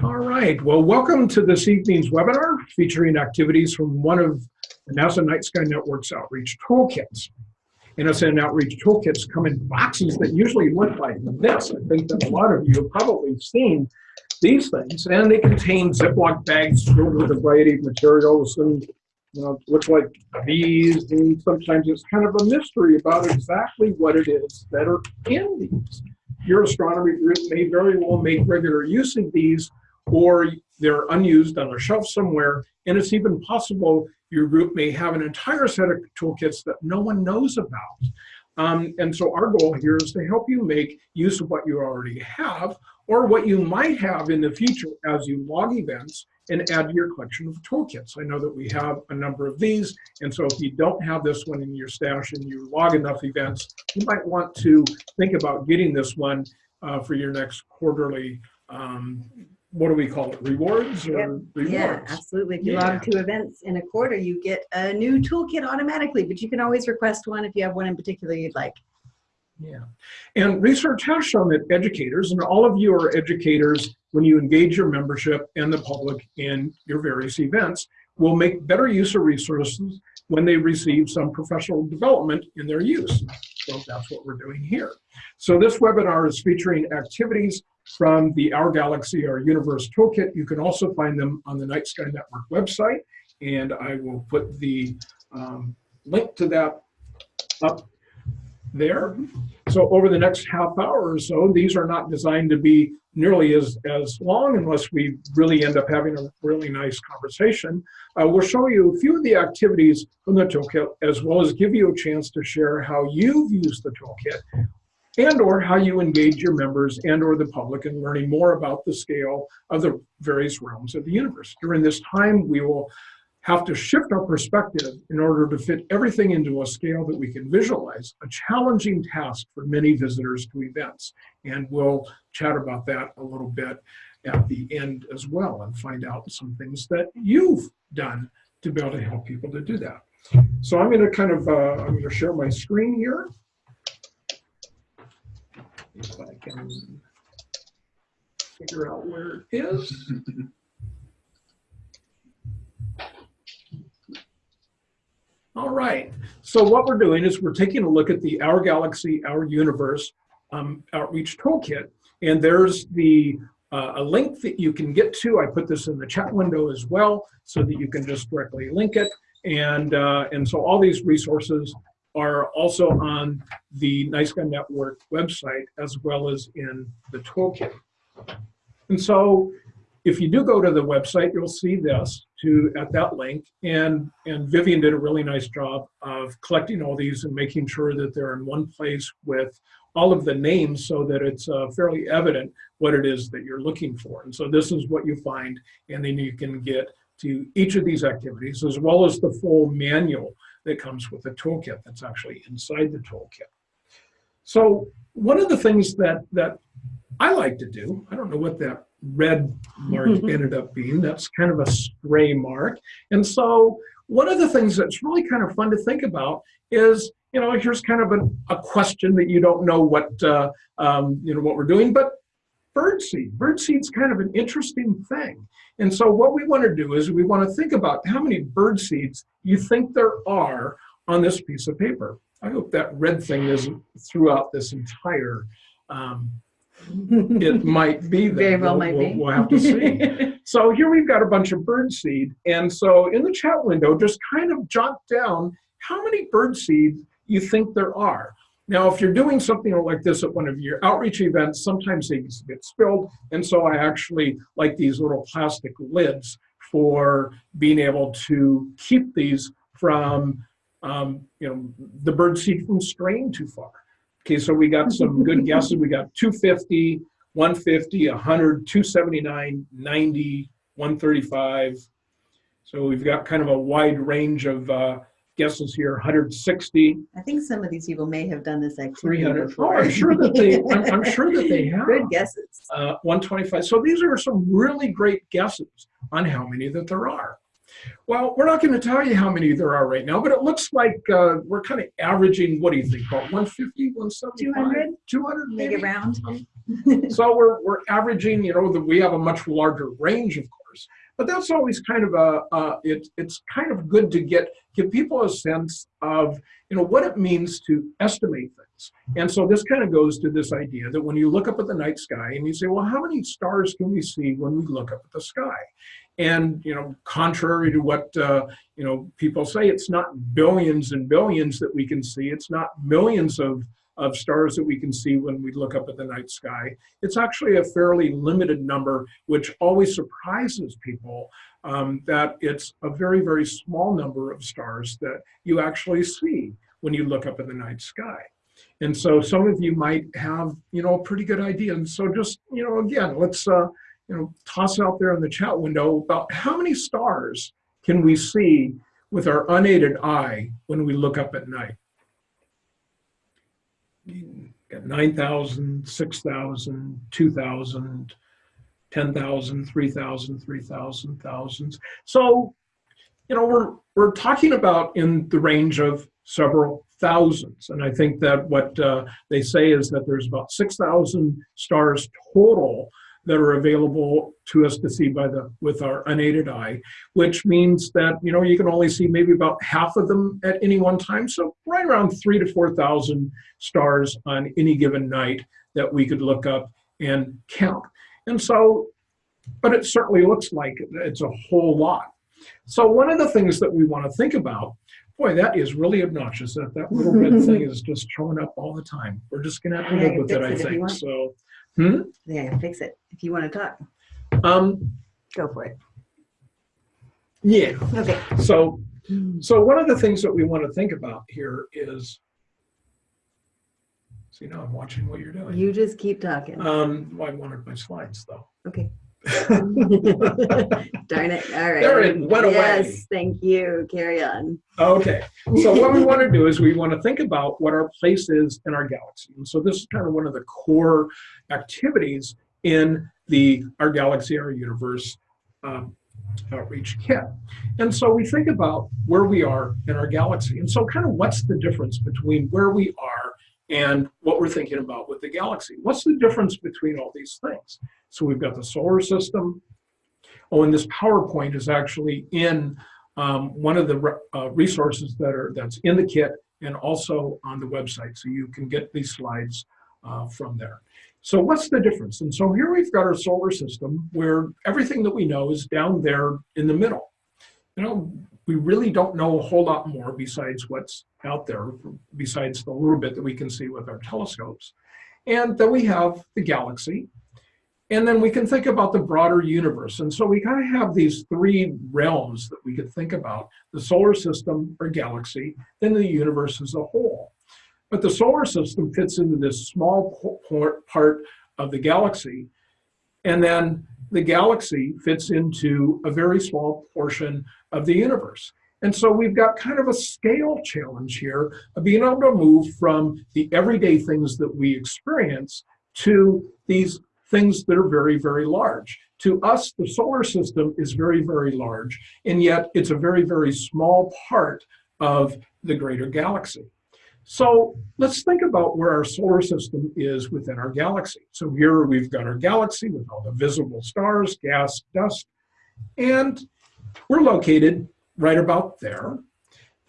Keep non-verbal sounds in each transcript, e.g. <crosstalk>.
All right, well, welcome to this evening's webinar featuring activities from one of the NASA Night Sky Network's outreach toolkits. NSN outreach toolkits come in boxes that usually look like this. I think that a lot of you have probably seen these things, and they contain Ziploc bags filled with a variety of materials and you know, like these, and sometimes it's kind of a mystery about exactly what it is that are in these. Your astronomy group may very well make regular use of these, or they're unused on a shelf somewhere, and it's even possible your group may have an entire set of toolkits that no one knows about. Um, and so our goal here is to help you make use of what you already have or what you might have in the future as you log events and add to your collection of toolkits. I know that we have a number of these, and so if you don't have this one in your stash and you log enough events, you might want to think about getting this one uh, for your next quarterly um, what do we call it, rewards or Yep. rewards? Yeah, absolutely. If you Yeah. log two events in a quarter, you get a new toolkit automatically, but you can always request one if you have one in particular you'd like. Yeah. And research has shown that educators, and all of you are educators when you engage your membership and the public in your various events, will make better use of resources when they receive some professional development in their use. So that's what we're doing here. So this webinar is featuring activities from the Our Galaxy, Our Universe Toolkit. You can also find them on the Night Sky Network website, and I will put the um, link to that up there. So over the next half hour or so, these are not designed to be nearly as, as long unless we really end up having a really nice conversation. Uh, we'll show you a few of the activities from the toolkit as well as give you a chance to share how you've used the toolkit and or how you engage your members and or the public in learning more about the scale of the various realms of the universe. During this time, we will have to shift our perspective in order to fit everything into a scale that we can visualize, a challenging task for many visitors to events. And we'll chat about that a little bit at the end as well and find out some things that you've done to be able to help people to do that. So I'm gonna kind of, uh, I'm gonna share my screen here. If I can figure out where it is. <laughs> All right, so what we're doing is we're taking a look at the Our Galaxy, Our Universe um, Outreach Toolkit. And there's the uh, a link that you can get to. I put this in the chat window as well so that you can just directly link it. And, uh, and so all these resources are also on the Sky Network website as well as in the toolkit. And so if you do go to the website, you'll see this to at that link. And, and Vivian did a really nice job of collecting all these and making sure that they're in one place with all of the names so that it's uh, fairly evident what it is that you're looking for. And so this is what you find, and then you can get to each of these activities as well as the full manual that comes with a toolkit that's actually inside the toolkit. So one of the things that, that I like to do, I don't know what that red mark ended up being, that's kind of a stray mark. And so one of the things that's really kind of fun to think about is, you know, here's kind of a, a question that you don't know what, uh, um, you know, what we're doing, but birdseed. Birdseed's kind of an interesting thing. And so what we want to do is we want to think about how many bird seeds you think there are on this piece of paper. I hope that red thing isn't throughout this entire, um, it <laughs> might be. Very well we'll, might we'll, be. We'll have to see. <laughs> so here we've got a bunch of bird seed. And so in the chat window, just kind of jot down how many bird seeds you think there are. Now, if you're doing something like this at one of your outreach events, sometimes they get spilled. And so I actually like these little plastic lids for being able to keep these from, um, you know, the bird seed from straying too far. Okay, so we got some <laughs> good guesses. We got 250, 150, 100, 279, 90, 135. So we've got kind of a wide range of uh, guesses here, 160, I think some of these people may have done this activity 300. Oh. I'm sure that they, I'm, I'm <laughs> sure that they have. Good guesses. Uh, 125. So these are some really great guesses on how many that there are. Well, we're not going to tell you how many there are right now, but it looks like uh, we're kind of averaging, what do you think, about 150, 175? 200? 200 Make maybe? it round. <laughs> So we're, we're averaging, you know, that we have a much larger range, of course. But that's always kind of a, uh, it, it's kind of good to get, give people a sense of, you know, what it means to estimate things. And so this kind of goes to this idea that when you look up at the night sky and you say, well, how many stars can we see when we look up at the sky? And, you know, contrary to what, uh, you know, people say, it's not billions and billions that we can see. It's not millions of, of stars that we can see when we look up at the night sky. It's actually a fairly limited number, which always surprises people um, that it's a very, very small number of stars that you actually see when you look up at the night sky. And so some of you might have, you know, a pretty good idea. And so just, you know, again, let's, uh, you know, toss out there in the chat window about how many stars can we see with our unaided eye when we look up at night. Got 9,000, 6,000, 2,000, 10,000, 3,000, 3,000, thousands. So, you know, we're, we're talking about in the range of several thousands. And I think that what uh, they say is that there's about 6,000 stars total that are available to us to see by the with our unaided eye, which means that you know you can only see maybe about half of them at any one time. So right around three to four thousand stars on any given night that we could look up and count. And so, but it certainly looks like it's a whole lot. So one of the things that we want to think about Boy, that is really obnoxious. That that little red <laughs> thing is just showing up all the time. We're just gonna have to live with it, I fix it if you think. So, hmm? Yeah, fix it. If you want to talk, Um, go for it. yeah. Okay. So, so one of the things that we want to think about here is, see now I'm watching what you're doing. You just keep talking. Um, well, I wanted my slides though. Okay. <laughs> Darn it. All right. It went away. Yes, thank you. Carry on. Okay, so what we want to do is we want to think about what our place is in our galaxy. And so this is kind of one of the core activities in the Our Galaxy, Our Universe um, outreach kit. And so we think about where we are in our galaxy. And so kind of what's the difference between where we are and what we're thinking about with the galaxy? What's the difference between all these things? So we've got the solar system. Oh, and this PowerPoint is actually in um, one of the re- uh, resources that are that's in the kit and also on the website. So you can get these slides uh, from there. So what's the difference? And so here we've got our solar system where everything that we know is down there in the middle. You know, we really don't know a whole lot more besides what's out there, besides the little bit that we can see with our telescopes. And then we have the galaxy, and then we can think about the broader universe. And so we kind of have these three realms that we could think about, the solar system or galaxy, then the universe as a whole. But the solar system fits into this small part of the galaxy. And then the galaxy fits into a very small portion of the universe. And so we've got kind of a scale challenge here of being able to move from the everyday things that we experience to these things that are very, very large. To us, the solar system is very, very large, and yet it's a very, very small part of the greater galaxy. So let's think about where our solar system is within our galaxy. So here we've got our galaxy with all the visible stars, gas, dust, and we're located right about there.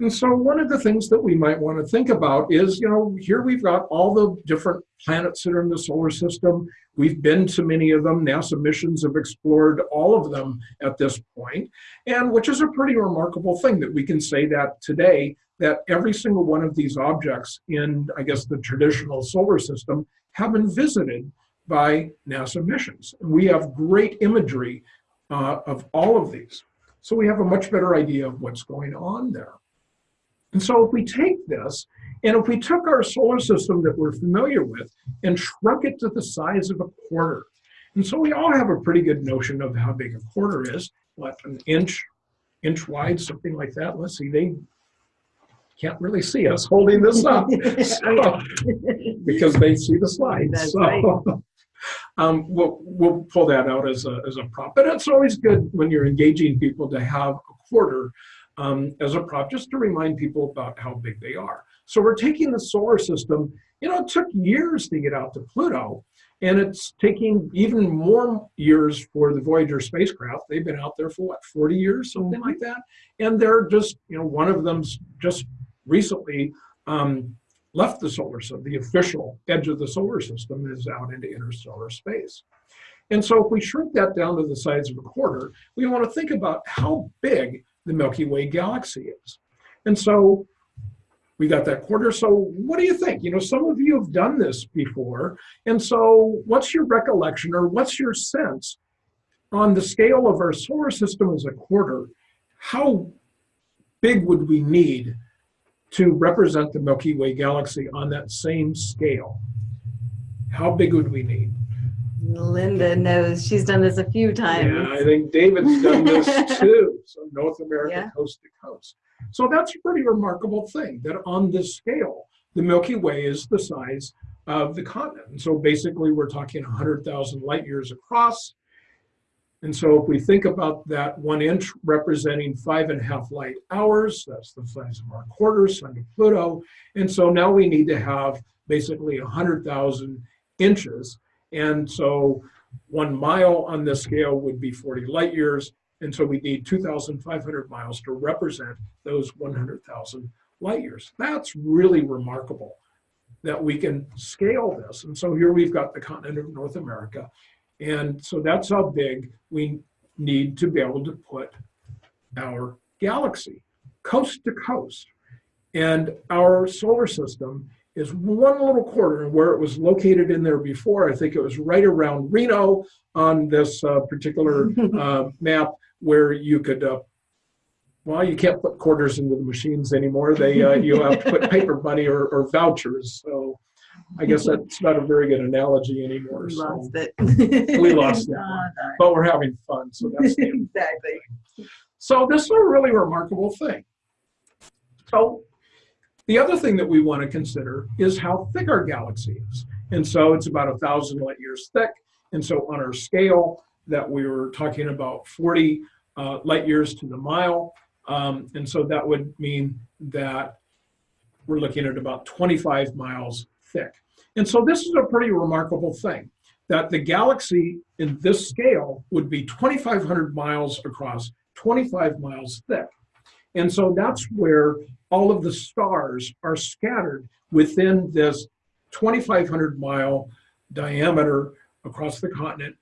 And so one of the things that we might want to think about is, you know, here we've got all the different planets that are in the solar system. We've been to many of them. NASA missions have explored all of them at this point, and which is a pretty remarkable thing that we can say that today, that every single one of these objects in, I guess, the traditional solar system have been visited by NASA missions. And we have great imagery uh, of all of these. So we have a much better idea of what's going on there. And so if we take this, and if we took our solar system that we're familiar with and shrunk it to the size of a quarter, and so we all have a pretty good notion of how big a quarter is, what, an inch, inch wide, something like that. Let's see, they can't really see us holding this up <laughs> so- because they see the slides. That's So, right. <laughs> um, we'll, we'll pull that out as a, as a prop. But it's always good when you're engaging people to have a quarter um, as a prop, just to remind people about how big they are. So we're taking the solar system, you know, it took years to get out to Pluto. And it's taking even more years for the Voyager spacecraft. They've been out there for what, 40 years, something like that. And they're just, you know, one of them's just recently um, left the solar system. The official edge of the solar system is out into interstellar space. And so if we shrink that down to the size of a quarter, we want to think about how big the Milky Way galaxy is. And so we got that quarter. So what do you think? You know, some of you have done this before. And so what's your recollection or what's your sense on the scale of our solar system as a quarter? How big would we need to represent the Milky Way galaxy on that same scale? How big would we need? Linda knows. She's done this a few times. Yeah, I think David's done this <laughs> too. So North America, Yeah. coast to coast. So that's a pretty remarkable thing that on this scale, the Milky Way is the size of the continent. And so basically we're talking 100,000 light years across. And so if we think about that one inch representing five and a half light hours, that's the size of our quarter, sun to Pluto. And so now we need to have basically 100,000 inches. And so one mile on this scale would be 40 light years. And so we need 2,500 miles to represent those 100,000 light years. That's really remarkable that we can scale this. And so here we've got the continent of North America. And so that's how big we need to be able to put our galaxy, coast to coast. And our solar system is one little quarter where it was located in there before. I think it was right around Reno on this uh, particular <laughs> uh, map where you could, uh, well, you can't put quarters into the machines anymore. They, uh, you have to put <laughs> paper money or, or vouchers. So I guess that's not a very good analogy anymore. We So, lost it. We lost <laughs> that one. darn. but we're having fun. So that's <laughs> exactly. so this is a really remarkable thing. So the other thing that we want to consider is how thick our galaxy is. And so it's about a thousand light years thick. And so on our scale that we were talking about 40 uh, light years to the mile. Um, and so that would mean that we're looking at about 25 miles thick. And so this is a pretty remarkable thing that the galaxy in this scale would be 2,500 miles across, 25 miles thick. And so that's where all of the stars are scattered within this 2,500 mile diameter across the continent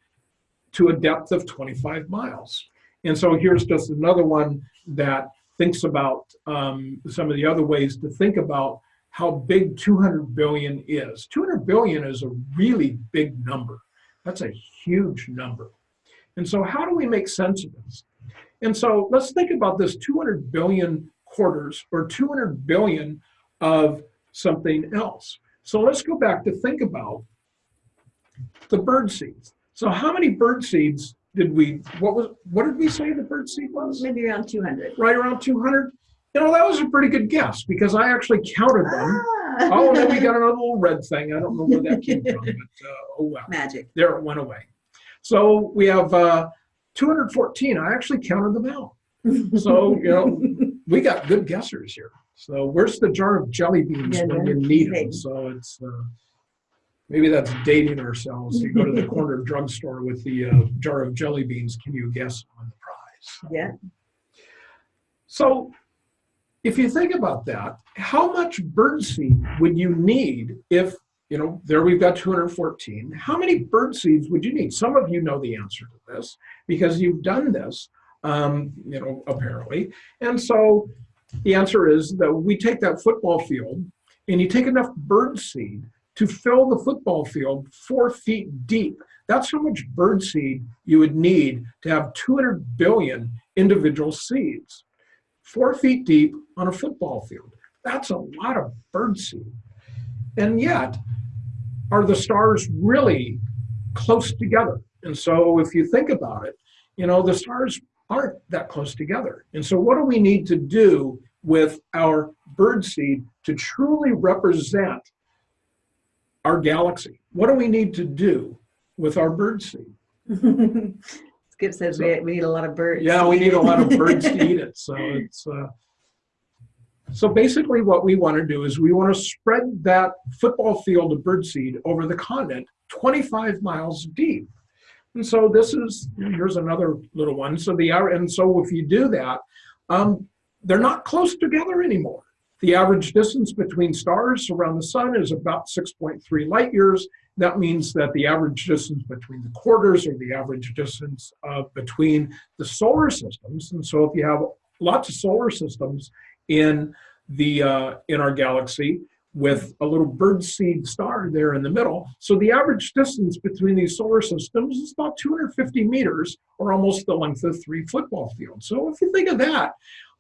to a depth of 25 miles. And so here's just another one that thinks about um, some of the other ways to think about how big 200 billion is. 200 billion is a really big number. That's a huge number. And so how do we make sense of this? And so let's think about this 200 billion quarters or 200 billion of something else. So let's go back to think about the bird seeds. So how many bird seeds did we, what was, what did we say the bird seed was? Maybe around 200. Right around 200? You know, that was a pretty good guess because I actually counted them. Ah. Oh, and then we got another little red thing. I don't know where that came from, <laughs> but uh, oh well. Magic. There it went away. So we have uh, 214. I actually counted them out. So, you know, <laughs> we got good guessers here. So where's the jar of jelly beans Yeah, when you need them? So it's, uh, maybe that's dating ourselves. You go to the <laughs> corner drugstore with the uh, jar of jelly beans. Can you guess on the prize? Yeah. So if you think about that, how much birdseed would you need if, you know, there we've got 214. How many bird seeds would you need? Some of you know the answer to this because you've done this, um, you know, apparently. And so the answer is that we take that football field and you take enough bird seed to fill the football field four feet deep. That's how much bird seed you would need to have 200 billion individual seeds four feet deep on a football field. That's a lot of birdseed. And yet, are the stars really close together? And so if you think about it, you know, the stars aren't that close together. And so what do we need to do with our birdseed to truly represent our galaxy? What do we need to do with our birdseed? <laughs> Skip says we, we need a lot of birds. Yeah, we need a lot of birds to eat it. So <laughs> it's uh, so basically what we want to do is we want to spread that football field of birdseed over the continent 25 miles deep. And so this is, here's another little one. So the, hour- and so if you do that, um, they're not close together anymore. The average distance between stars around the sun is about 6.3 light years. That means that the average distance between the quarters or the average distance uh, between the solar systems. And so if you have lots of solar systems in the uh, in our galaxy with a little birdseed star there in the middle. So the average distance between these solar systems is about 250 meters or almost the length of three football fields. So if you think of that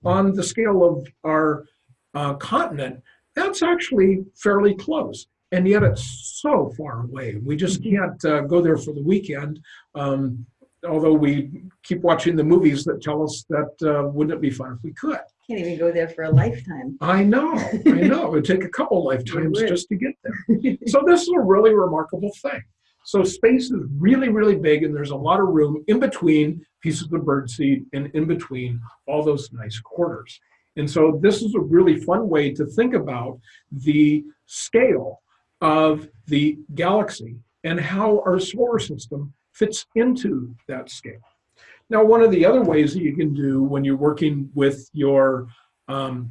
on the scale of our uh, continent, that's actually fairly close. And yet it's so far away. We just can't uh, go there for the weekend. Um, although we keep watching the movies that tell us that uh, wouldn't it be fun if we could. Can't even go there for a lifetime. I know, <laughs> I know. It would take a couple lifetimes just to get there. <laughs> So this is a really remarkable thing. So space is really, really big and there's a lot of room in between pieces of birdseed and in between all those nice quarters. And so this is a really fun way to think about the scale of the galaxy and how our solar system fits into that scale. Now, one of the other ways that you can do when you're working with your um,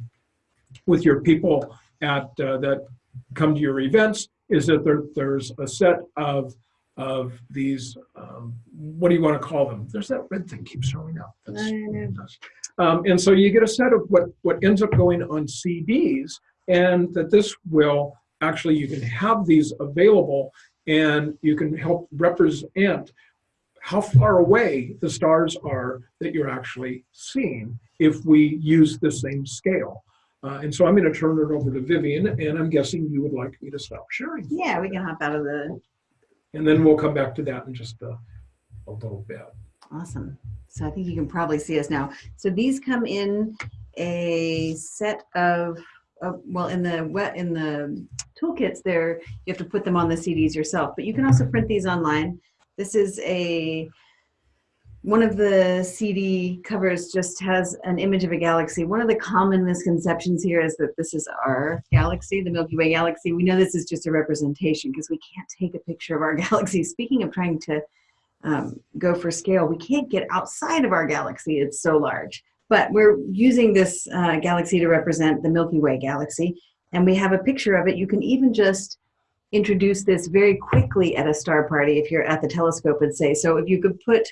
with your people at uh, that come to your events is that there, there's a set of of these um, what do you want to call them? There's that red thing keeps showing up. That's I know. it. Um, and so you get a set of what what ends up going on CDs, and that this will actually you can have these available, and you can help represent how far away the stars are that you're actually seeing if we use the same scale. Uh, and so I'm going to turn it over to Vivian, and I'm guessing you would like me to stop sharing. Yeah, we can hop out of the, And then we'll come back to that in just a, a little bit. awesome. So I think you can probably see us now. So these come in a set of, of well, in the wet, in the toolkits there, you have to put them on the CDs yourself, but you can also print these online. This is a, one of the CD covers just has an image of a galaxy. One of the common misconceptions here is that this is our galaxy, the Milky Way galaxy. We know this is just a representation because we can't take a picture of our <laughs> galaxy. Speaking of trying to um, go for scale, we can't get outside of our galaxy. It's so large. But we're using this uh, galaxy to represent the Milky Way galaxy. And we have a picture of it. You can even just introduce this very quickly at a star party if you're at the telescope and say, so if you could put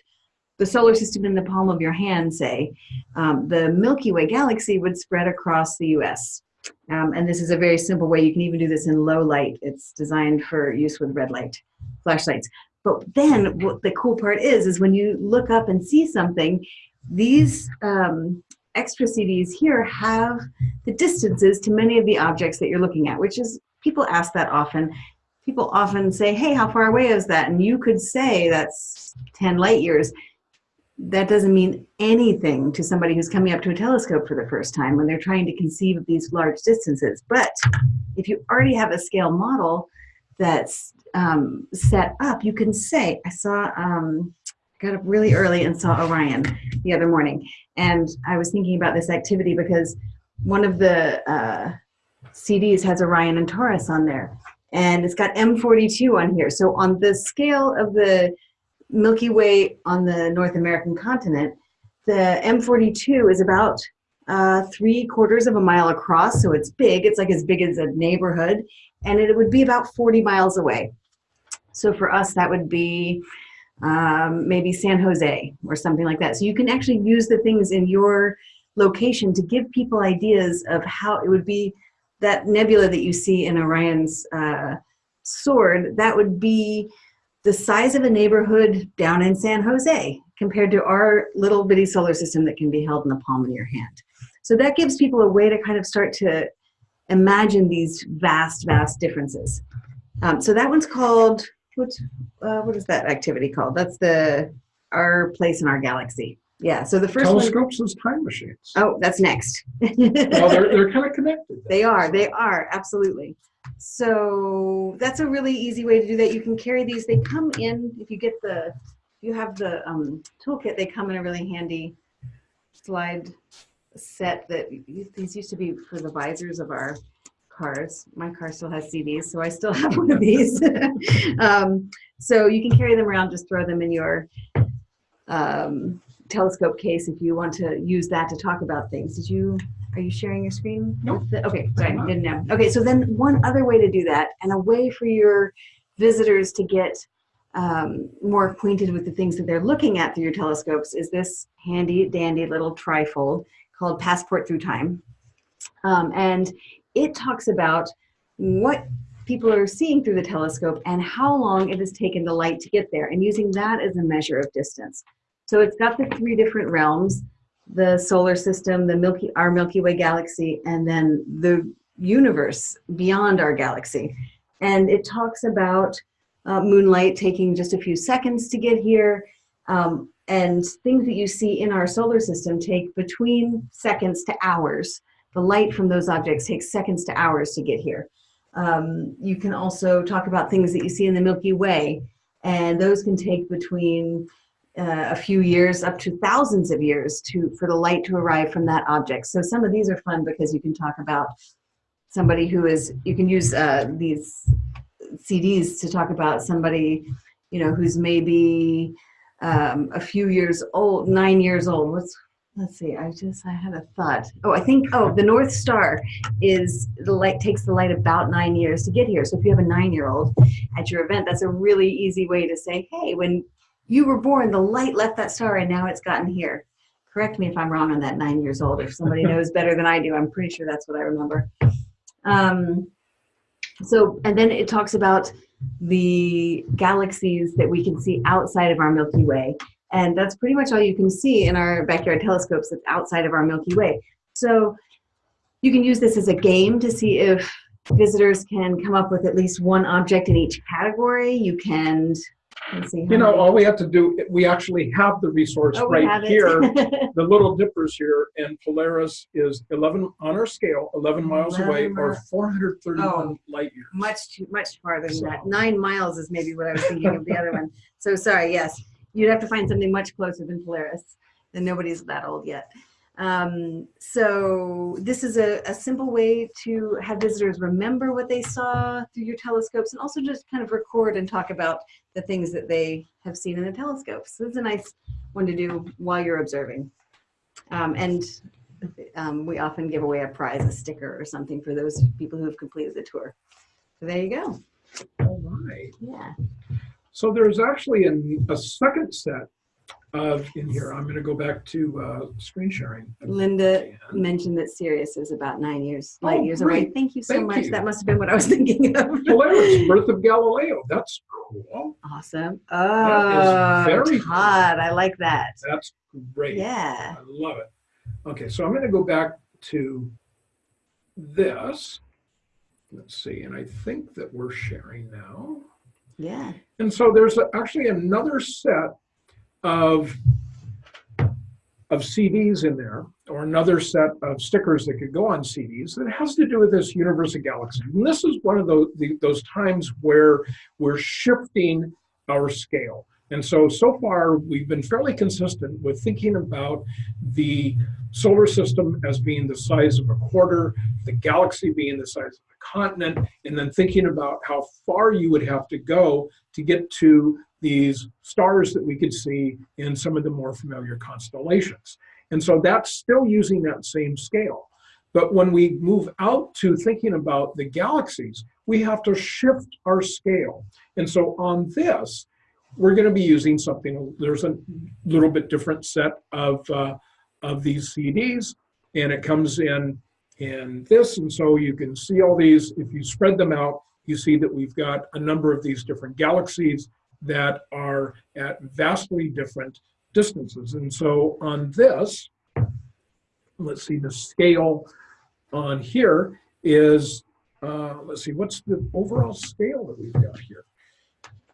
the solar system in the palm of your hand, say, um, the Milky Way galaxy would spread across the US. Um, and this is a very simple way. You can even do this in low light. It's designed for use with red light flashlights. But then what the cool part is, is when you look up and see something, these um, extra CDs here have the distances to many of the objects that you're looking at, which is, people ask that often. People often say, hey, how far away is that? And you could say that's 10 light years. That doesn't mean anything to somebody who's coming up to a telescope for the first time when they're trying to conceive of these large distances. But if you already have a scale model that's um, set up, you can say, I saw, um, got up really early and saw Orion the other morning. And I was thinking about this activity because one of the uh, CDs has Orion and Taurus on there. And it's got M42 on here. So on the scale of the Milky Way on the North American continent, the M42 is about uh, three quarters of a mile across. So it's big. It's like as big as a neighborhood. And it would be about 40 miles away. So for us, that would be um, maybe San Jose or something like that. So you can actually use the things in your location to give people ideas of how it would be that nebula that you see in Orion's uh, sword, that would be the size of a neighborhood down in San Jose compared to our little bitty solar system that can be held in the palm of your hand. So that gives people a way to kind of start to imagine these vast, vast differences. Um, so that one's called, what's, uh, what is that activity called? That's the, our place in our galaxy. Yeah, so the first one, Telescopes as time machines. oh, that's next. Well, they're, they're kind of connected. They are, they are, absolutely. So that's a really easy way to do that. You can carry these, they come in, if you get the, if you have the um, toolkit, they come in a really handy slide set that, these used to be for the visors of our cars. My car still has CDs, so I still <laughs> have one of these. <laughs> um, so you can carry them around, just throw them in your um, telescope case if you want to use that to talk about things. Did you, are you sharing your screen? Nope. the- Okay, sorry, didn't know. Okay, so then one other way to do that and a way for your visitors to get um, more acquainted with the things that they're looking at through your telescopes is this handy dandy little trifold called Passport Through Time. Um, and it talks about what people are seeing through the telescope and how long it has taken the light to get there and using that as a measure of distance. So it's got the three different realms, the solar system, the Milky, our Milky Way galaxy, and then the universe beyond our galaxy. And it talks about uh, moonlight taking just a few seconds to get here, um, and things that you see in our solar system take between seconds to hours. The light from those objects takes seconds to hours to get here. Um, you can also talk about things that you see in the Milky Way, and those can take between uh, a few years up to thousands of years to for the light to arrive from that object. So some of these are fun because you can talk about somebody who is, you can use uh, these CDs to talk about somebody, you know, who's maybe um, a few years old, nine years old. What's, let's see, I just, I had a thought. Oh, I think, oh, the North Star is, the light takes the light about nine years to get here. So if you have a nine-year-old at your event, that's a really easy way to say, hey, when you were born, the light left that star and now it's gotten here. Correct me if I'm wrong on that nine years old. If somebody <laughs> knows better than I do, I'm pretty sure that's what I remember. Um, so, and then it talks about the galaxies that we can see outside of our Milky Way. And that's pretty much all you can see in our backyard telescopes that's outside of our Milky Way. So you can use this as a game to see if visitors can come up with at least one object in each category. You can, see. You know, all we have to do, we actually have the resource Oh, right here. <laughs> The Little Dippers here, and Polaris is 11 on our scale, 11 miles 11 away, or 431 Oh. light years. much too much farther than that. Nine miles is maybe what I was thinking of the other one. So sorry, yes, you'd have to find something much closer than Polaris, and nobody's that old yet. Um, so this is a, a simple way to have visitors remember what they saw through your telescopes, and also just kind of record and talk about the things that they have seen in the telescopes. So it's a nice one to do while you're observing. Um, and um, we often give away a prize, a sticker or something for those people who have completed the tour. So there you go. All right. Yeah. So there's actually a, a second set of, in here, I'm going to go back to uh, screen sharing. Linda mentioned that Sirius is about nine years, light Oh, years away. Thank you so Thank much. you. That must have been what I was <laughs> thinking of. Polaris, Birth of Galileo. That's cool. awesome. That Oh, is very cool. I like that. That's great. Yeah. I love it. Okay, so I'm going to go back to this. Let's see, and I think that we're sharing now. Yeah. And so there's actually another set of of CDs in there, or another set of stickers that could go on CDs that has to do with this universe of galaxies. And this is one of those the, those times where we're shifting our scale. And so so far we've been fairly consistent with thinking about the solar system as being the size of a quarter, the galaxy being the size of a continent, and then thinking about how far you would have to go to get to these stars that we could see in some of the more familiar constellations. And so that's still using that same scale. But when we move out to thinking about the galaxies, we have to shift our scale. And so on this, we're going to be using something, there's a little bit different set of, uh, of these CDs, and it comes in in this. And so you can see all these, if you spread them out, you see that we've got a number of these different galaxies that are at vastly different distances. And so on this, let's see, the scale on here is, uh, let's see, what's the overall scale that we've got here?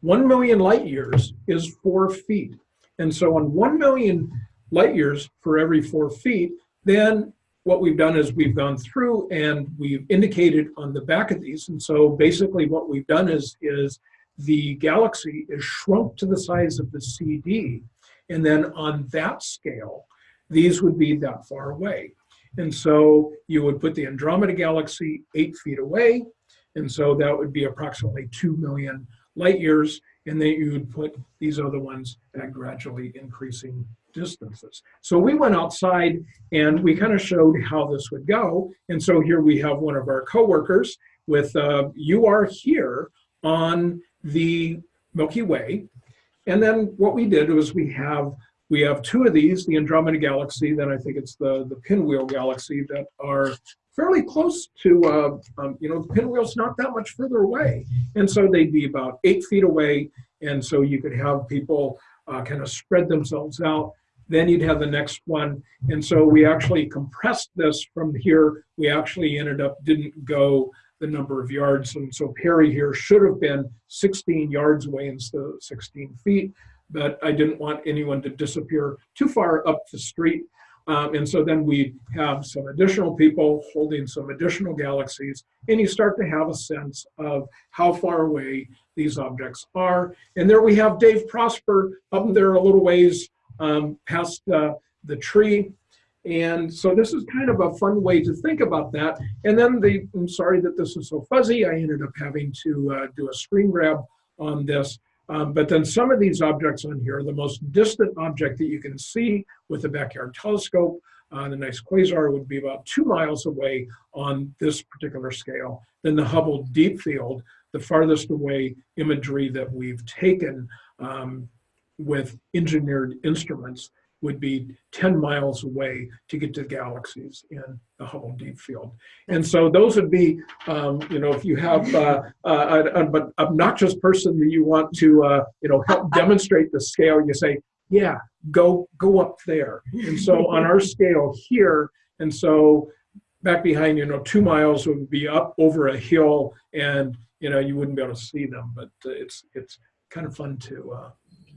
One million light years is four feet. And so on one million light years for every four feet, then what we've done is we've gone through and we've indicated on the back of these. And so basically what we've done is, is the galaxy is shrunk to the size of the CD. And then on that scale, these would be that far away. And so you would put the Andromeda Galaxy eight feet away. And so that would be approximately 2 million light years. And then you would put these other ones at gradually increasing distances. So we went outside and we kind of showed how this would go. And so here we have one of our coworkers with, uh, you are here on the Milky Way. And then what we did was we have we have two of these, the Andromeda Galaxy, then I think it's the, the Pinwheel Galaxy that are fairly close to, uh, um, you know, the pinwheel's not that much further away. And so they'd be about eight feet away. And so you could have people uh, kind of spread themselves out. Then you'd have the next one. And so we actually compressed this from here. We actually ended up, didn't go the number of yards. And so Perry here should have been 16 yards away instead of 16 feet but I didn't want anyone to disappear too far up the street. Um, and so then we have some additional people holding some additional galaxies, and you start to have a sense of how far away these objects are. And there we have Dave Prosper up there a little ways um, past uh, the tree. And so this is kind of a fun way to think about that. And then the, I'm sorry that this is so fuzzy, I ended up having to uh, do a screen grab on this. Um, but then some of these objects on here, the most distant object that you can see with the backyard telescope, uh, the nice quasar would be about two miles away on this particular scale. Then the Hubble Deep Field, the farthest away imagery that we've taken um, with engineered instruments would be 10 miles away to get to the galaxies in the Hubble Deep Field. And so those would be, um, you know, if you have uh, uh, an, an obnoxious person that you want to, uh, you know, help <laughs> demonstrate the scale, you say, yeah, go, go up there. And so on our scale here, and so back behind, you know, two miles would be up over a hill and, you know, you wouldn't be able to see them, but uh, it's, it's kind of fun to, uh,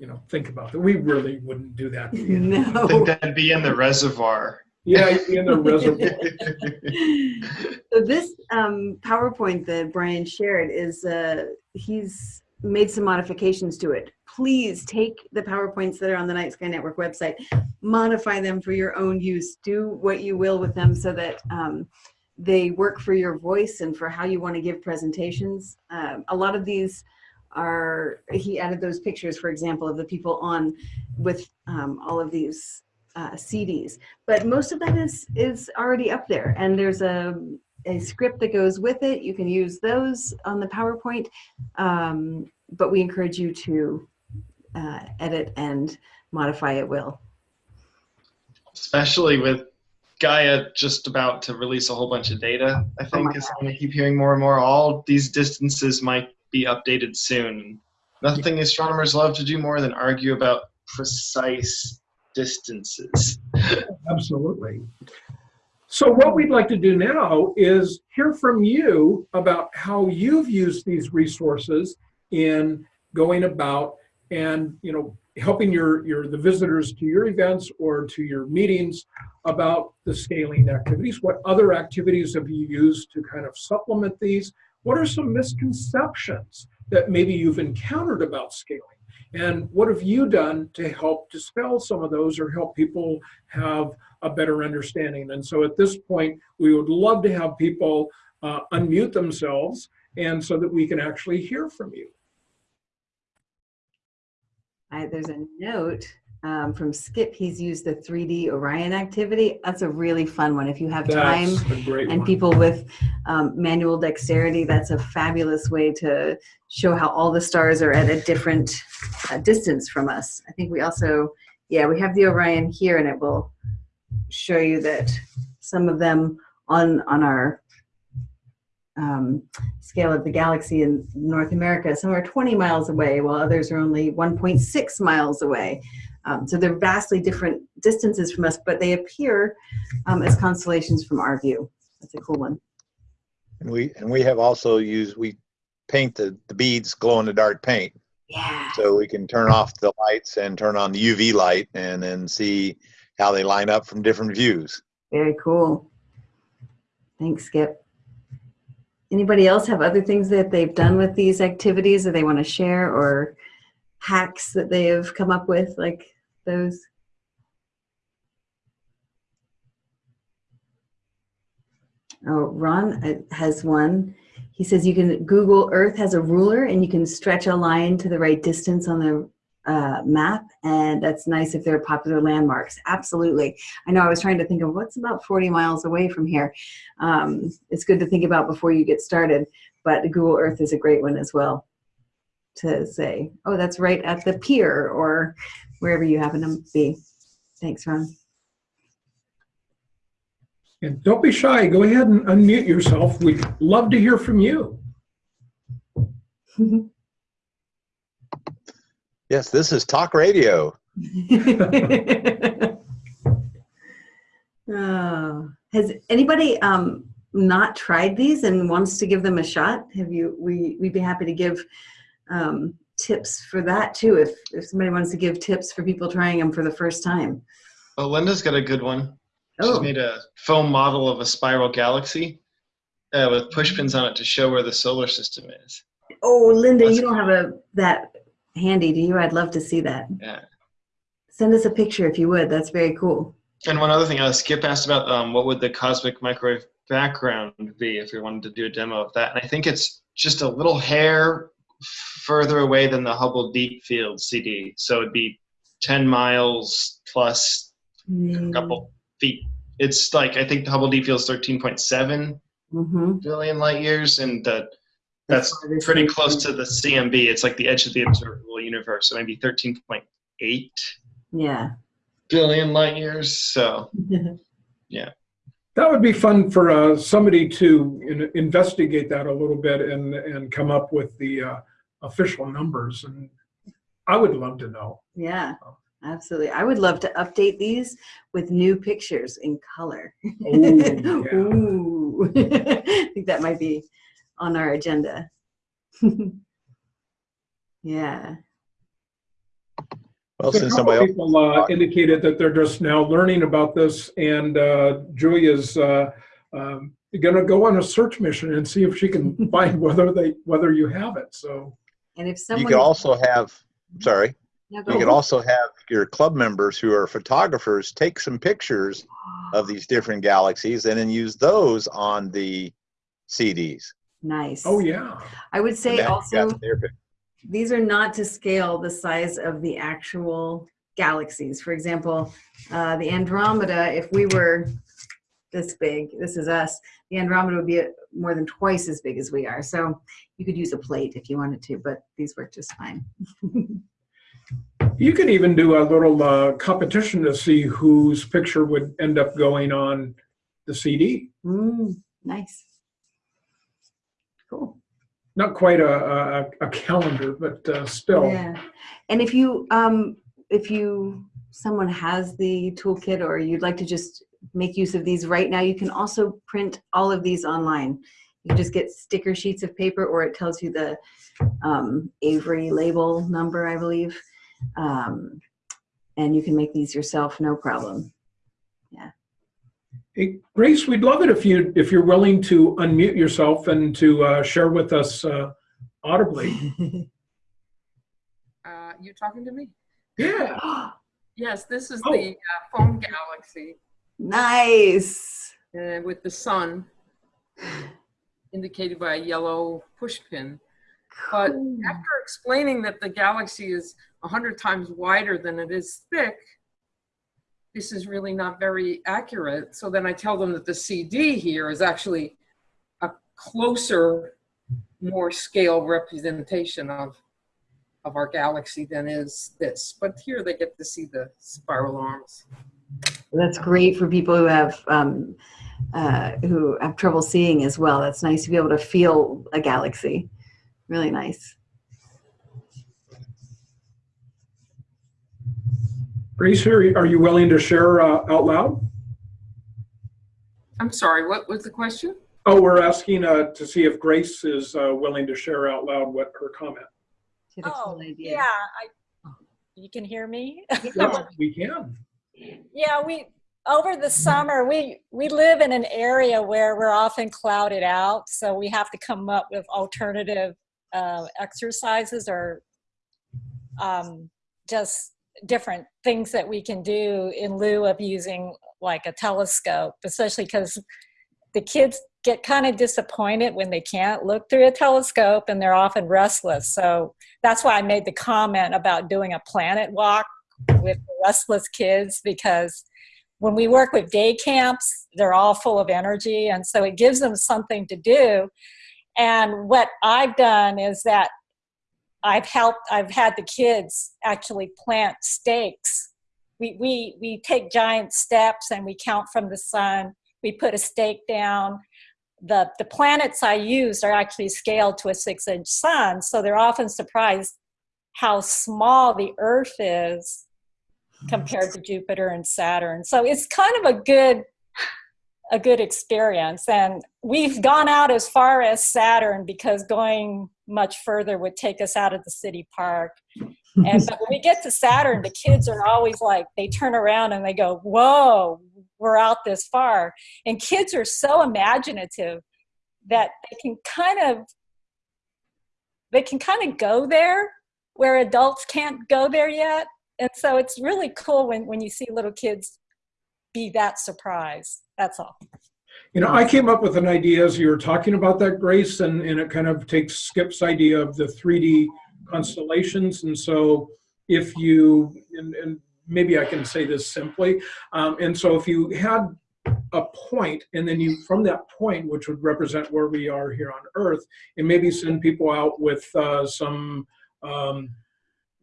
you know, think about that. We really wouldn't do that. <laughs> I think No. that'd be in the reservoir. Yeah, in the <laughs> reservoir. So this um, PowerPoint that Brian shared is, uh, he's made some modifications to it. Please take the PowerPoints that are on the Night Sky Network website, modify them for your own use. Do what you will with them so that um, they work for your voice and for how you want to give presentations. Um, a lot of these are, he added those pictures, for example, of the people on with um, all of these uh, CDs. But most of that is is already up there, and there's a a script that goes with it. You can use those on the PowerPoint, um, but we encourage you to uh, edit and modify at will. Especially with Gaia just about to release a whole bunch of data, I think my is something I keep hearing more and more. All these distances might be updated soon. Nothing astronomers love to do more than argue about precise distances. Absolutely. So what we'd like to do now is hear from you about how you've used these resources in going about and you know helping your your the visitors to your events or to your meetings about the scaling activities. What other activities have you used to kind of supplement these? What are some misconceptions that maybe you've encountered about scaling? And what have you done to help dispel some of those or help people have a better understanding? And so at this point, we would love to have people uh, unmute themselves and so that we can actually hear from you. I, there's a note um, from Skip. He's used the 3D Orion activity. That's a really fun one. If you have time That's great and one. people with um, manual dexterity, that's a fabulous way to show how all the stars are at a different uh, distance from us. I think we also, yeah, we have the Orion here and it will show you that some of them on, on our um, scale of the galaxy in North America, some are 20 miles away while others are only 1.6 miles away. Um, so they're vastly different distances from us, but they appear um, as constellations from our view. That's a cool one. And we, and we have also used, we paint the, the beads glow in the dark paint. Yeah. So we can turn off the lights and turn on the UV light and then see how they line up from different views. Very cool. Thanks, Skip. Anybody else have other things that they've done with these activities that they want to share or hacks that they have come up with like those? Oh, Ron uh, has one. He says you can Google Earth has a ruler and you can stretch a line to the right distance on the uh, map, and that's nice if they're popular landmarks. Absolutely. I know I was trying to think of what's about 40 miles away from here. Um, it's good to think about before you get started, but Google Earth is a great one as well to say, oh, that's right at the pier or wherever you happen to be. Thanks, Ron. And don't be shy. Go ahead and unmute yourself. We'd love to hear from you. <laughs> Yes, this is talk radio. oh, <laughs> has anybody um, not tried these and wants to give them a shot? Have you? We we'd be happy to give um, tips for that too. If if somebody wants to give tips for people trying them for the first time. Oh, Linda's got a good one. She's Oh, made a foam model of a spiral galaxy uh, with pushpins on it to show where the solar system is. oh, Linda, That's you don't have a that handy, do you? I'd love to see that. Yeah. Send us a picture if you would. That's very cool. And one other thing, uh, Skip asked about um, what would the cosmic microwave background be if we wanted to do a demo of that. And I think it's just a little hair further away than the Hubble Deep Field CD. So it'd be 10 miles plus a couple feet. It's like, I think the Hubble Deep Field is 13.7 Mm-hmm. billion light years. And the, that's pretty close to the CMB. It's like the edge of the observable universe. So maybe 13.8 Yeah. billion light years. So <laughs> yeah. That would be fun for uh, somebody to in- investigate that a little bit and, and come up with the uh, official numbers. And I would love to know. Yeah, absolutely. I would love to update these with new pictures in color. <laughs> Oh, yeah. Ooh. <laughs> I think that might be on our agenda. <laughs> yeah. Well, So since somebody else, people uh, indicated that they're just now learning about this, and uh, Julia's uh, um, going to go on a search mission and see if she can find whether they whether you have it. So And if you could also have, sorry, No, you could also have your club members who are photographers take some pictures of these different galaxies and then use those on the CDs. nice. oh yeah, I would say now also got their pic- these are not to scale the size of the actual galaxies. For example, uh, the Andromeda, if we were this big, this is us, the Andromeda would be uh, more than twice as big as we are. So you could use a plate if you wanted to, but these work just fine. <laughs> you could even do a little uh, competition to see whose picture would end up going on the CD. Mm, nice. Cool. Not quite a, a, a calendar, but uh, still. Yeah. And if you, um, if you, someone has the toolkit or you'd like to just make use of these right now, you can also print all of these online. You just get sticker sheets of paper or it tells you the um, Avery label number, I believe. Um, and you can make these yourself, no problem. Hey, Grace, we'd love it if you if you're willing to unmute yourself and to uh, share with us uh, audibly. <laughs> Uh, you talking to me? Yeah. <gasps> Yes, this is Oh. the uh, foam galaxy nice. uh, with the sun <laughs> indicated by a yellow push pin. But Cool. after explaining that the galaxy is 100 times wider than it is thick, this is really not very accurate. So then I tell them that the CD here is actually a closer, more scale representation of of our galaxy than is this. But here they get to see the spiral arms. That's great for people who have um, uh, who have trouble seeing as well. That's nice to be able to feel a galaxy. Really nice. Grace, here, are you willing to share uh, out loud? I'm sorry, what was the question? Oh, we're asking uh, to see if Grace is uh, willing to share out loud what her comment. Do you have Oh, cool idea? yeah, I, you can hear me? Yes, we can. <laughs> Yeah, we, over the summer, we, we live in an area where we're often clouded out, so we have to come up with alternative uh, exercises or um, just different things that we can do in lieu of using like a telescope, especially because the kids get kind of disappointed when they can't look through a telescope and they're often restless. So that's why I made the comment about doing a planet walk with restless kids because when we work with day camps, they're all full of energy. And so it gives them something to do. And what I've done is that I've helped, I've had the kids actually plant stakes. We, we, we take giant steps and we count from the sun. We put a stake down. The, the planets I used are actually scaled to a six inch sun. So they're often surprised how small the Earth is compared to Jupiter and Saturn. So it's kind of a good a good experience and we've gone out as far as Saturn because going much further would take us out of the city park. And but when we get to Saturn, the kids are always like they turn around and they go, "Whoa, we're out this far." And kids are so imaginative that they can kind of they can kind of go there where adults can't go there yet and so it's really cool when, when you see little kids be that surprised. That's all. You know, I came up with an idea as you were talking about that, Grace, and, and it kind of takes Skip's idea of the 3D constellations. And so if you, and, and maybe I can say this simply, um, and so if you had a point and then you, from that point, which would represent where we are here on Earth, and maybe send people out with uh, some um,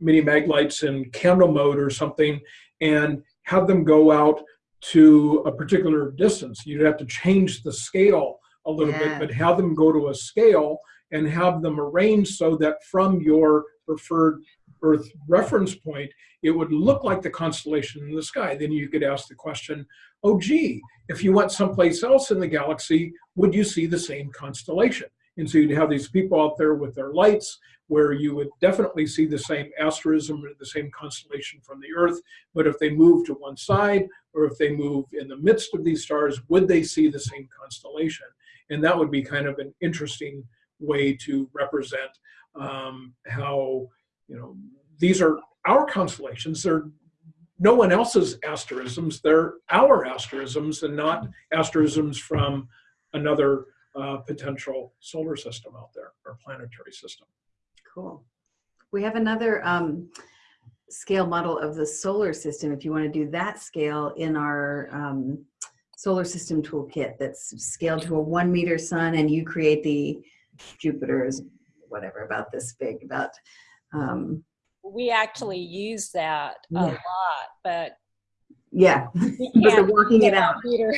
mini mag lights in candle mode or something and have them go out to a particular distance. You'd have to change the scale a little Yeah. bit, but have them go to a scale and have them arranged so that from your preferred Earth reference point, it would look like the constellation in the sky. Then you could ask the question, oh gee, if you went someplace else in the galaxy, would you see the same constellation? And so you'd have these people out there with their lights where you would definitely see the same asterism or the same constellation from the Earth. But if they move to one side or if they move in the midst of these stars, would they see the same constellation? And that would be kind of an interesting way to represent um, how, you know, these are our constellations. They're no one else's asterisms. They're our asterisms and not asterisms from another uh, potential solar system out there or planetary system. Cool. We have another um, scale model of the solar system. If you want to do that scale in our um, solar system toolkit that's scaled to a one meter sun and you create the Jupiter's whatever about this big about um, We actually use that a lot, but yeah <laughs> we but they're working it out meter,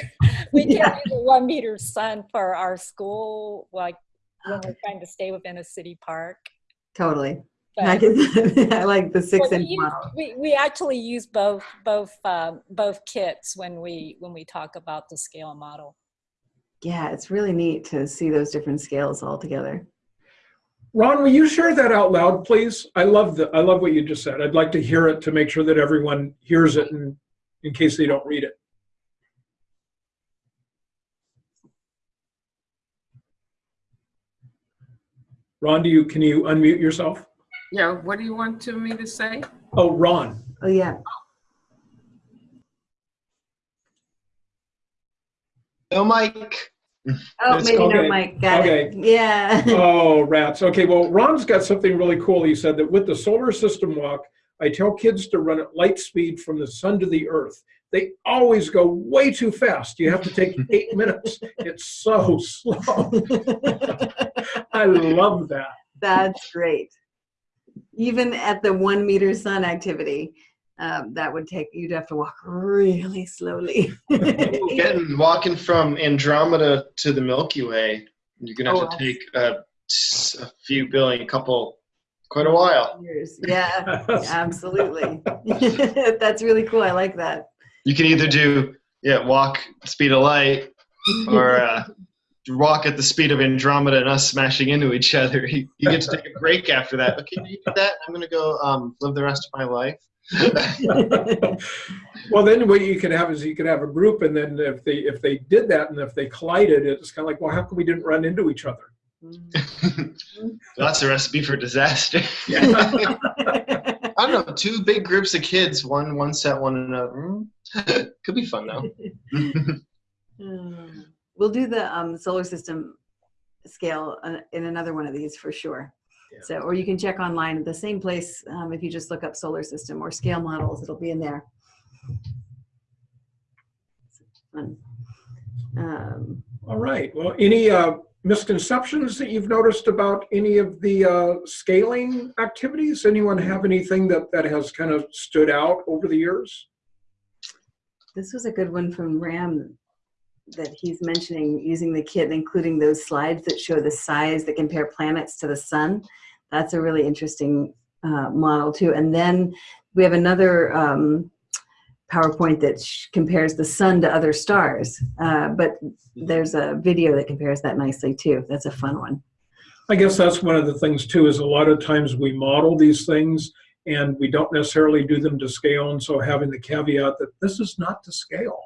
we <laughs> can't Yeah. use a one meter sun for our school, like when we're trying to stay within a city park. totally I, can, <laughs> I like the six Well, we inch use- model We, we actually use both both um, both kits when we when we talk about the scale model. yeah it's really neat to see those different scales all together Ron, will you share that out loud, please? I love the I love what you just said. I'd like to hear it to make sure that everyone hears it and in case they don't read it. Ron, do you can you unmute yourself? Yeah, what do you want to me to say? Oh, Ron. oh yeah No, Mike. oh It's- maybe no okay, Mike got okay. it yeah <laughs> Oh, rats. Okay, well, Ron's got something really cool. He said that with the solar system walk, I tell kids to run at light speed from the sun to the earth. They always go way too fast. You have to take eight <laughs> minutes. It's so slow. <laughs> I love that. That's great. Even at the one meter sun activity, um, that would take, you'd have to walk really slowly. Getting walking from Andromeda to the Milky Way, you're gonna have Oh, to take a, a few billion, couple, quite a while. Years. Yeah, <laughs> absolutely. <laughs> That's really cool. I like that. You can either do yeah, walk speed of light, or uh, walk at the speed of Andromeda and us smashing into each other. You, you get to take a <laughs> break after that. Okay, you do that. I'm gonna go um, live the rest of my life. <laughs> well, then what you could have is you could have a group, and then if they if they did that, and if they collided, it's kind of like, well, how come we didn't run into each other? <laughs> That's a recipe for disaster. I don't know. Two big groups of kids, one one set, one another. Hmm. Could be fun though. We'll do the um, solar system scale uh, in another one of these for sure. Yeah. So, or you can check online at the same place um, if you just look up solar system or scale models, it'll be in there. Fun. Um, All right. Well, any uh, misconceptions that you've noticed about any of the uh, scaling activities? Anyone have anything that, that has kind of stood out over the years? This was a good one from Ram that he's mentioning using the kit, including those slides that show the size that compare planets to the sun. That's a really interesting uh, model too. And then we have another um, PowerPoint that compares the sun to other stars. Uh, but there's a video that compares that nicely too. That's a fun one. I guess that's one of the things too, is a lot of times we model these things and we don't necessarily do them to scale. And so having the caveat that this is not to scale.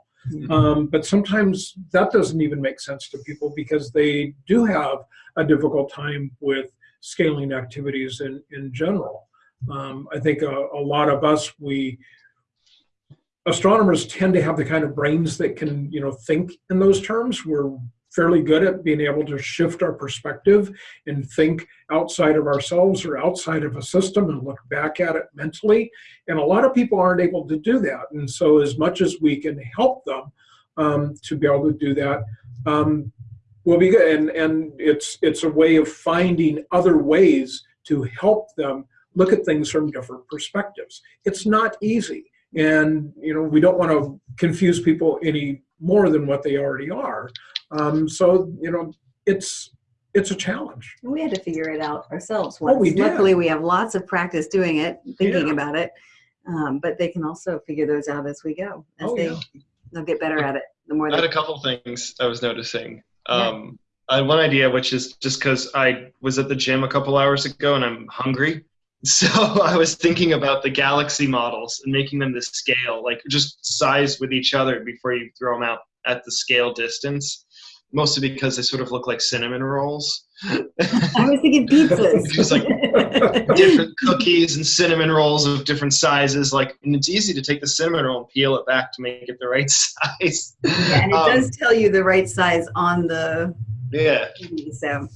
Um, but sometimes that doesn't even make sense to people because they do have a difficult time with scaling activities in, in general. Um, I think a, a lot of us, we, astronomers tend to have the kind of brains that can, you know, think in those terms. We're fairly good at being able to shift our perspective and think outside of ourselves or outside of a system and look back at it mentally. And a lot of people aren't able to do that. And so, as much as we can help them um, to be able to do that, um, will be good. And and it's it's a way of finding other ways to help them look at things from different perspectives. It's not easy, and you know we don't want to confuse people any more than what they already are. Um, so you know it's it's a challenge. We had to figure it out ourselves Oh, we did. Luckily, we have lots of practice doing it, thinking Yeah. about it. Um, but they can also figure those out as we go. As Oh, they, yeah. they'll get better at it. The more I had a couple things I was noticing. Yeah. Um, I had one idea, which is just because I was at the gym a couple hours ago and I'm hungry. <laughs> So I was thinking about the galaxy models and making them the scale, like just size with each other before you throw them out at the scale distance. Mostly because they sort of look like cinnamon rolls. I was thinking pizzas. <laughs> Just like different cookies and cinnamon rolls of different sizes. Like, and it's easy to take the cinnamon roll and peel it back to make it the right <laughs> size. Yeah, and it Um, does tell you the right size on the Yeah. TV. So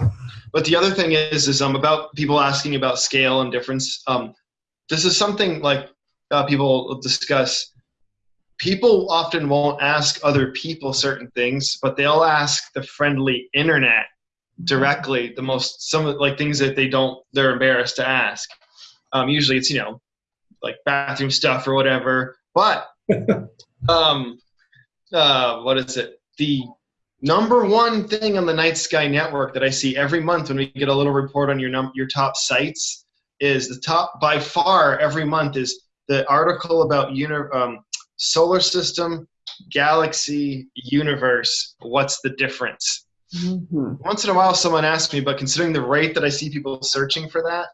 But the other thing is, is um about people asking about scale and difference. Um, this is something like uh, people discuss. People often won't ask other people certain things, but they'll ask the friendly internet directly. The most some of like things that they don't they're embarrassed to ask. Um, usually it's you know like bathroom stuff or whatever. But <laughs> um, uh, what is it? The number one thing on the Night Sky Network that I see every month when we get a little report on your num- your top sites is the top by far every month is the article about uni- um, solar system, galaxy, universe. What's the difference? mhm. Once in a while, someone asks me, but considering the rate that I see people searching for that,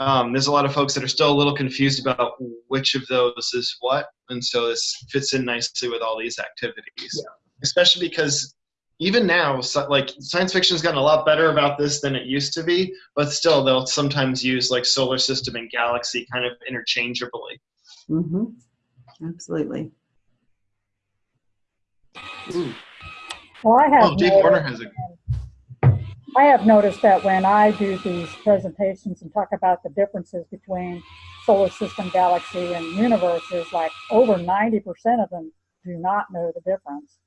um, there's a lot of folks that are still a little confused about which of those is what, and so this fits in nicely with all these activities. Especially because even now, so, like science fiction has gotten a lot better about this than it used to be, but still they'll sometimes use like solar system and galaxy kind of interchangeably. Mhm. Absolutely. Well, I have, Oh, Dave Warner has a I have noticed that when I do these presentations and talk about the differences between solar system, galaxy, and universes, like over 90% of them do not know the difference.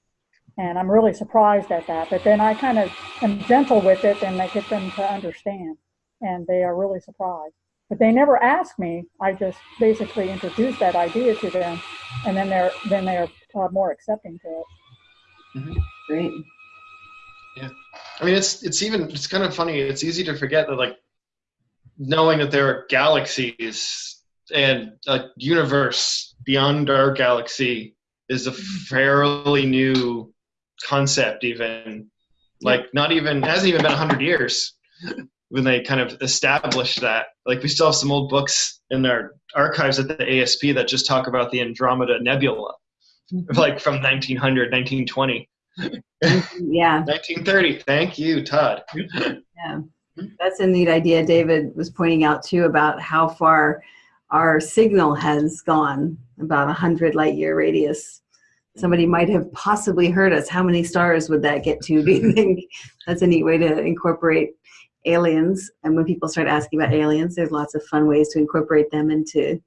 And I'm really surprised at that. But then I kind of am gentle with it and I get them to understand. And they are really surprised. But they never ask me. I just basically introduce that idea to them, and then they're then they're uh, more accepting to it. Great. Yeah, I mean, it's it's even it's kind of funny. It's easy to forget that like knowing that there are galaxies and a universe beyond our galaxy is a fairly new concept. Even like not even hasn't even been hundred years <laughs> when they kind of established that. Like we still have some old books in our archives at the ASP that just talk about the Andromeda Nebula, mm-hmm. like from 1900, 1920. Mm-hmm, yeah, <laughs> 1930. Thank you, Todd. yeah. That's a neat idea. David was pointing out too about how far our signal has gone, about a hundred light year radius. somebody might have possibly heard us. How many stars would that get to? Do you think that's a neat way to incorporate aliens? And when people start asking about aliens, there's lots of fun ways to incorporate them into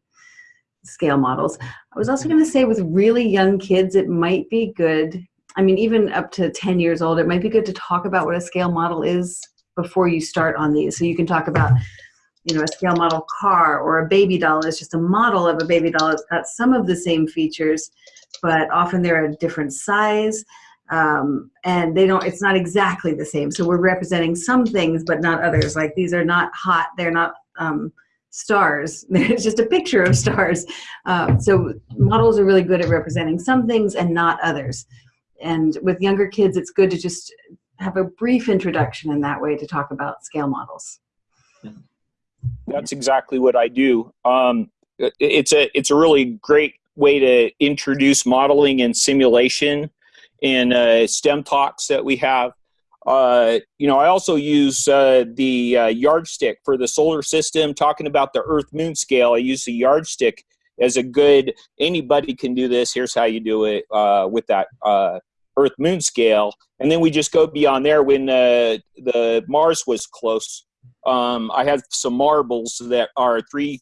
scale models. I was also mm-hmm. going to say with really young kids, it might be good. I mean, even up to 10 years old, it might be good to talk about what a scale model is before you start on these. So you can talk about, you know, a scale model car or a baby doll is just a model of a baby doll. It's got some of the same features, but often they're a different size. Um, and they don't, it's not exactly the same. So we're representing some things, but not others. Like these are not hot, they're not um, stars. <laughs> It's just a picture of stars. Um, so models are really good at representing some things and not others. And with younger kids, it's good to just have a brief introduction in that way to talk about scale models. That's exactly what I do. Um, it's a it's a really great way to introduce modeling and simulation in uh, STEM talks that we have. Uh, you know, I also use uh, the uh, yardstick for the solar system. Talking about the Earth Moon scale, I use the yardstick as a good. Anybody can do this. Here's how you do it uh, with that uh, Earth Moon scale, and then we just go beyond there. When the Mars was close, um, I have some marbles that are three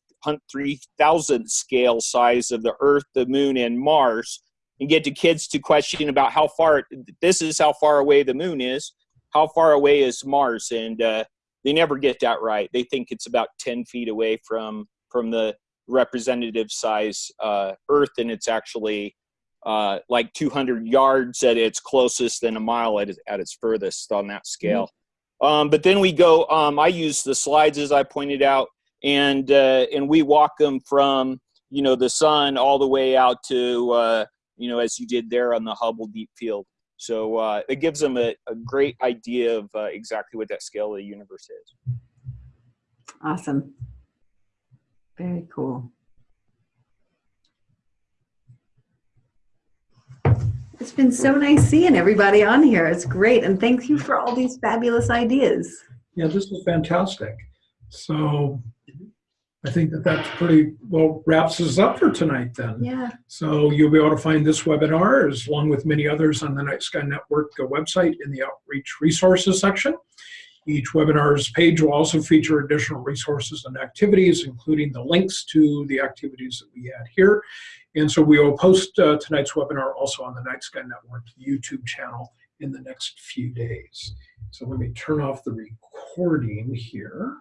three thousand scale size of the Earth, the Moon, and Mars, and get the kids to question about how far. This is how far away the Moon is. How far away is Mars? And uh, they never get that right. They think it's about ten feet away from from the representative size uh, Earth, and it's actually uh, like 200 yards at its closest and a mile at, its- at its furthest on that scale. Um, but then we go. Um, I use the slides as I pointed out, and uh, and we walk them from you know the sun all the way out to uh, you know as you did there on the Hubble Deep Field. So uh, it gives them a, a great idea of uh, exactly what that scale of the universe is. Awesome. Very cool. It's been so nice seeing everybody on here. It's great. And thank you for all these fabulous ideas. Yeah, this is fantastic. So I think that that's pretty well wraps us up for tonight then. Yeah. So you'll be able to find this webinar as along with many others on the Night Sky Network website in the outreach resources section. Each webinar's page will also feature additional resources and activities, including the links to the activities that we had here. And so we will post uh, tonight's webinar also on the Night Sky Network YouTube channel in the next few days. So let me turn off the recording here.